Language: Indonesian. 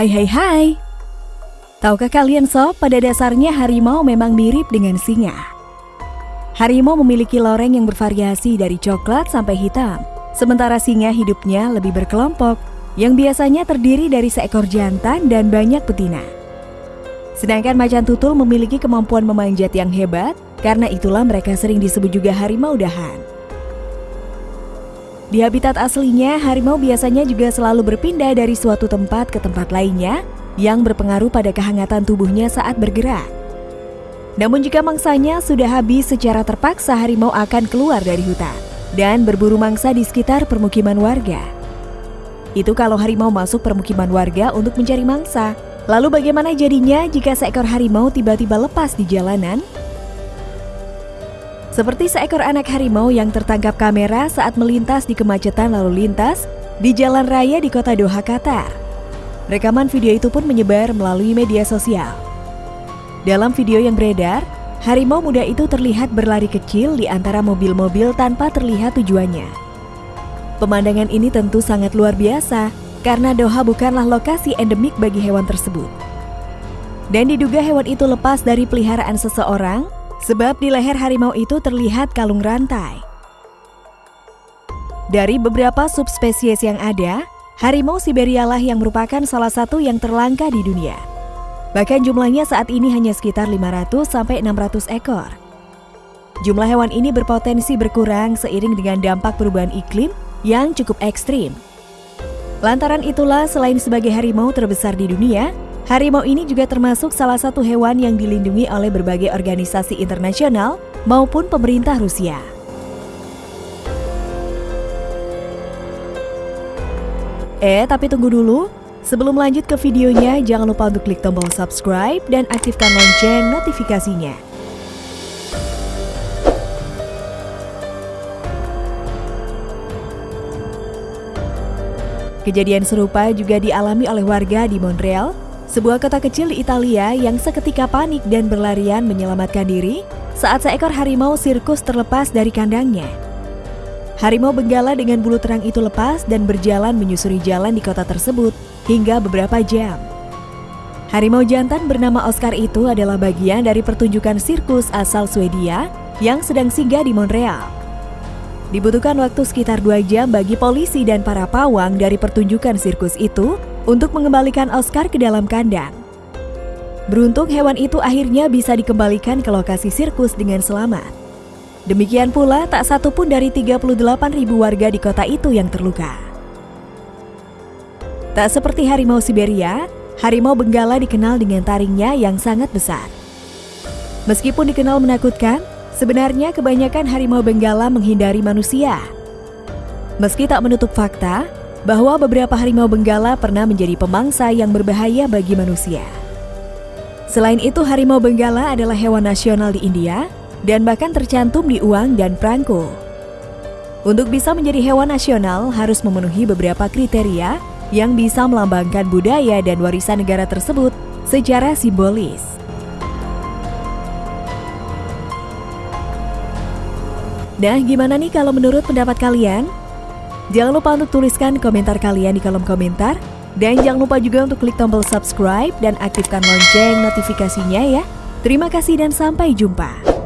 Hai hai hai. Tahukah kalian sob, pada dasarnya harimau memang mirip dengan singa. Harimau memiliki loreng yang bervariasi dari coklat sampai hitam, sementara singa hidupnya lebih berkelompok, yang biasanya terdiri dari seekor jantan dan banyak betina. Sedangkan macan tutul memiliki kemampuan memanjat yang hebat, karena itulah mereka sering disebut juga harimau dahan. Di habitat aslinya, harimau biasanya juga selalu berpindah dari suatu tempat ke tempat lainnya yang berpengaruh pada kehangatan tubuhnya saat bergerak. Namun jika mangsanya sudah habis secara terpaksa harimau akan keluar dari hutan dan berburu mangsa di sekitar permukiman warga. Itu kalau harimau masuk permukiman warga untuk mencari mangsa. Lalu bagaimana jadinya jika seekor harimau tiba-tiba lepas di jalanan? Seperti seekor anak harimau yang tertangkap kamera saat melintas di kemacetan lalu lintas di jalan raya di kota Doha, Qatar. Rekaman video itu pun menyebar melalui media sosial. Dalam video yang beredar, harimau muda itu terlihat berlari kecil di antara mobil-mobil tanpa terlihat tujuannya. Pemandangan ini tentu sangat luar biasa karena Doha bukanlah lokasi endemik bagi hewan tersebut. Dan diduga hewan itu lepas dari peliharaan seseorang sebab di leher harimau itu terlihat kalung rantai. Dari beberapa subspesies yang ada, Harimau Siberia lah yang merupakan salah satu yang terlangka di dunia. Bahkan jumlahnya saat ini hanya sekitar 500 sampai 600 ekor. Jumlah hewan ini berpotensi berkurang seiring dengan dampak perubahan iklim yang cukup ekstrim. Lantaran itulah selain sebagai harimau terbesar di dunia, harimau ini juga termasuk salah satu hewan yang dilindungi oleh berbagai organisasi internasional maupun pemerintah Rusia. Eh, tapi tunggu dulu. Sebelum lanjut ke videonya, jangan lupa untuk klik tombol subscribe dan aktifkan lonceng notifikasinya. Kejadian serupa juga dialami oleh warga di Montreal, sebuah kota kecil di Italia yang seketika panik dan berlarian menyelamatkan diri saat seekor harimau sirkus terlepas dari kandangnya. Harimau Benggala dengan bulu terang itu lepas dan berjalan menyusuri jalan di kota tersebut hingga beberapa jam. Harimau jantan bernama Oscar itu adalah bagian dari pertunjukan sirkus asal Swedia yang sedang singgah di Montreal. Dibutuhkan waktu sekitar dua jam bagi polisi dan para pawang dari pertunjukan sirkus itu untuk mengembalikan Oscar ke dalam kandang. Beruntung hewan itu akhirnya bisa dikembalikan ke lokasi sirkus dengan selamat. Demikian pula tak satu pun dari 38 ribu warga di kota itu yang terluka. Tak seperti harimau Siberia, harimau Benggala dikenal dengan taringnya yang sangat besar. Meskipun dikenal menakutkan, sebenarnya kebanyakan harimau Benggala menghindari manusia. Meski tak menutup fakta bahwa beberapa harimau Benggala pernah menjadi pemangsa yang berbahaya bagi manusia. Selain itu, harimau Benggala adalah hewan nasional di India dan bahkan tercantum di uang dan perangko. Untuk bisa menjadi hewan nasional harus memenuhi beberapa kriteria yang bisa melambangkan budaya dan warisan negara tersebut secara simbolis. Nah, gimana nih kalau menurut pendapat kalian? Jangan lupa untuk tuliskan komentar kalian di kolom komentar. Dan jangan lupa juga untuk klik tombol subscribe dan aktifkan lonceng notifikasinya ya. Terima kasih dan sampai jumpa.